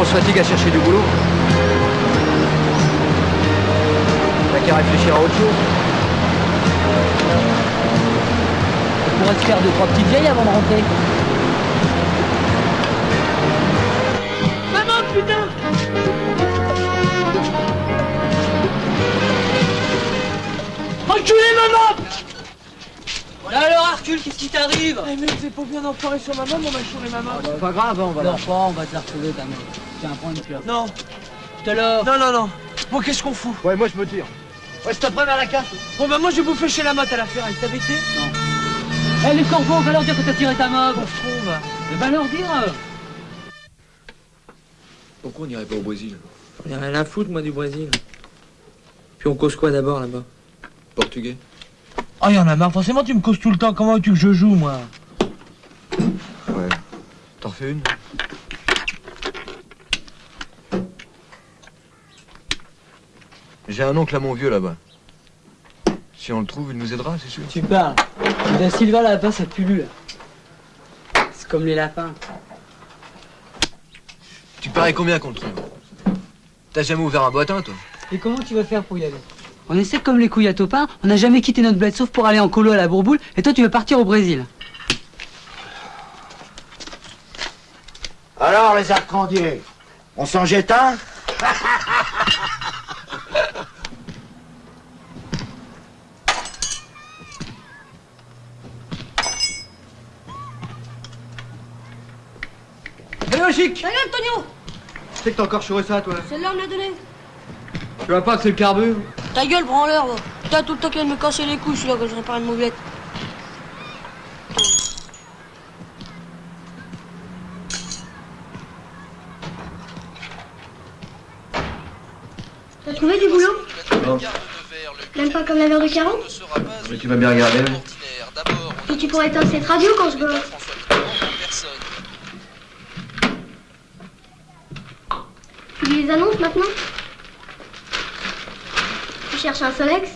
On se fatigue à chercher du boulot. T'as qu'à réfléchir à autre chose. On pourrait se faire deux, trois petites vieilles avant de rentrer. Putain Enculé, maman Là alors Arcule, qu'est-ce qui t'arrive Eh mais c'est pas bien d'enfoirer sur ma maman, on va chourer ma maman. C'est pas grave, hein, on va la on va te la retrouver ta mère. Tiens, prends une clope. Non, Tout à l'heure. non, non, non. Bon, qu'est-ce qu'on fout Ouais, moi je me tire. Ouais, c'est après vers la casse. Bon, bah moi je vais bouffer chez la motte à la ferraille, t'as bêté Eh les corbeaux, va leur dire que t'as tiré ta mob. On trouve. Mais va leur dire. Pourquoi on n'irait pas au Brésil? J'en ai rien à foutre, moi, du Brésil. Puis on cause quoi d'abord là-bas? Portugais Oh, y'en a marre, forcément tu me causes tout le temps, comment veux-tu que je joue, moi? Ouais. T'en fais une? J'ai un oncle à mon vieux là-bas. Si on le trouve, il nous aidera, c'est sûr. Tu parles. Da Silva là-bas, ça pullule. C'est comme les lapins. Tu parais combien qu'on le trouve T'as jamais ouvert un boitin, toi Et comment tu vas faire pour y aller On essaie comme les couilles à topin, on n'a jamais quitté notre bled sauf pour aller en colo à la bourboule, et toi tu veux partir au Brésil. Alors, les arcandiers, on s'en jette un Allez, logique Ta gueule, Tonio Tu sais que t'as encore chouré ça, toi Celle-là, on me l'a donné. Tu vois pas que c'est le carbu Ta gueule, branleur, va. Putain, tout le temps qu'il vient de me casser les couilles, celui-là, quand je répare une mobilette. T'as trouvé du boulot? Non. Même pas comme la verre de 40 Mais tu vas bien regarder. Et tu pourrais éteindre cette radio quand je bosse. Tu lis les annonces maintenant? Tu cherches un Solex?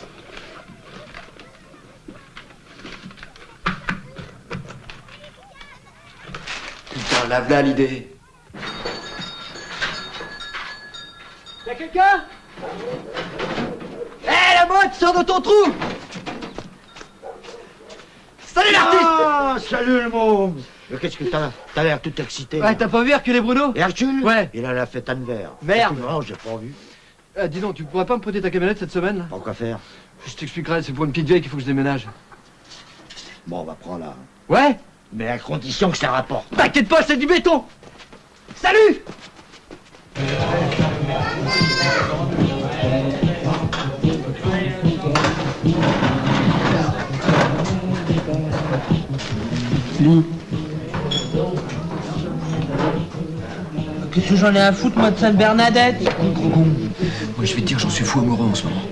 Putain, lave là l'idée. Y'a quelqu'un? Eh, la motte, sors de ton trou! Salut l'artiste! Ah, salut le Mais Qu'est-ce que t'as T'as l'air tout excité. Ouais, t'as pas vu Hercule et Bruno? Hercule? Ouais. Il a la fête à Nevers. Merde. Non, j'ai pas vu. Ah, dis donc, tu pourrais pas me prêter ta camionnette cette semaine là? Pas quoi faire. Je t'expliquerai, c'est pour une petite vieille qu'il faut que je déménage. Bon, on va prendre là. Ouais? Mais à condition que ça rapporte. T'inquiète pas, c'est du béton Salut Qu'est-ce que j'en ai à foutre, moi, de Sainte-Bernadette Moi, je vais te dire, j'en suis fou amoureux en ce moment.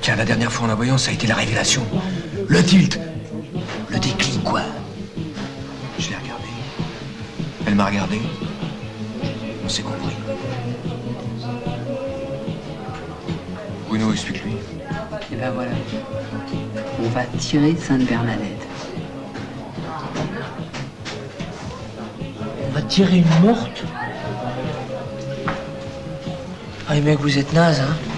Tiens, la dernière fois en la voyant, ça a été la révélation. Le tilt. Le déclic, quoi. Je l'ai regardée. Elle m'a regardé. On s'est compris. Bruno, explique-lui. Et ben voilà. On va tirer Sainte-Bernadette. On va tirer une morte Ah, les mecs, vous êtes nazes, hein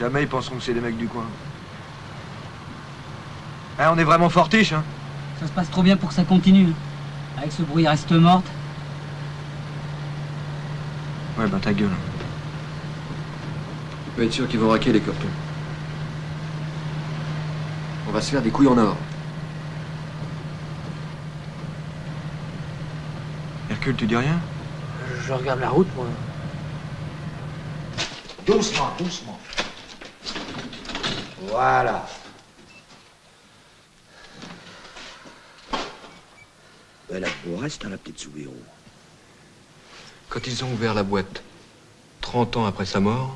Jamais ils penseront que c'est des mecs du coin. Hein, on est vraiment fortiche, hein Ça se passe trop bien pour que ça continue. Avec ce bruit reste morte. Ouais, bah ta gueule. Tu peux être sûr qu'ils vont raquer les cortons. On va se faire des couilles en or. Hercule, tu dis rien? Je regarde la route, moi. Doucement, doucement. Voilà. Elle a beau reste, hein, la petite Soubirou. Quand ils ont ouvert la boîte, 30 ans après sa mort,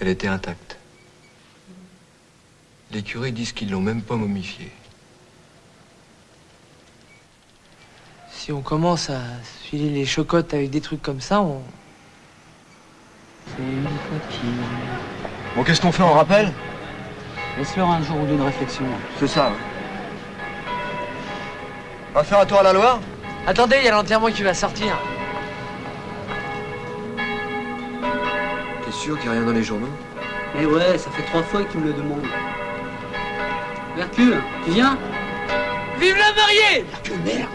elle était intacte. Les curés disent qu'ils l'ont même pas momifiée. Si on commence à filer les chocottes avec des trucs comme ça, on... C'est une coquille. Bon, qu'est-ce qu'on fait, on rappelle? Laisse-leur un jour ou deux de réflexion. C'est ça. On va faire un tour à la Loire Attendez, il y a l'enterrement qui va sortir. T'es sûr qu'il n'y a rien dans les journaux? Mais ouais, ça fait trois fois qu'ils me le demandent. Hercule, tu viens? Vive la mariée Que merde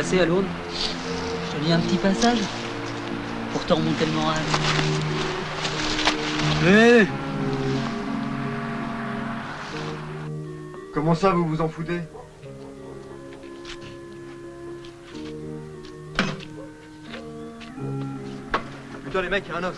à Lourdes Je te lis un petit passage pour te remonter le moral. Hé Comment ça, vous vous en foutez? Putain, les mecs, il y a un os.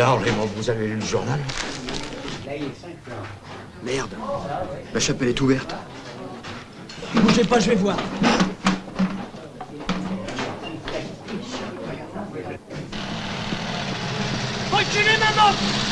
Alors, Raymond, vous avez lu le journal Merde. La chapelle est ouverte. Bougez pas, je vais voir. Reculez, maman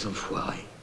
les enfoirés.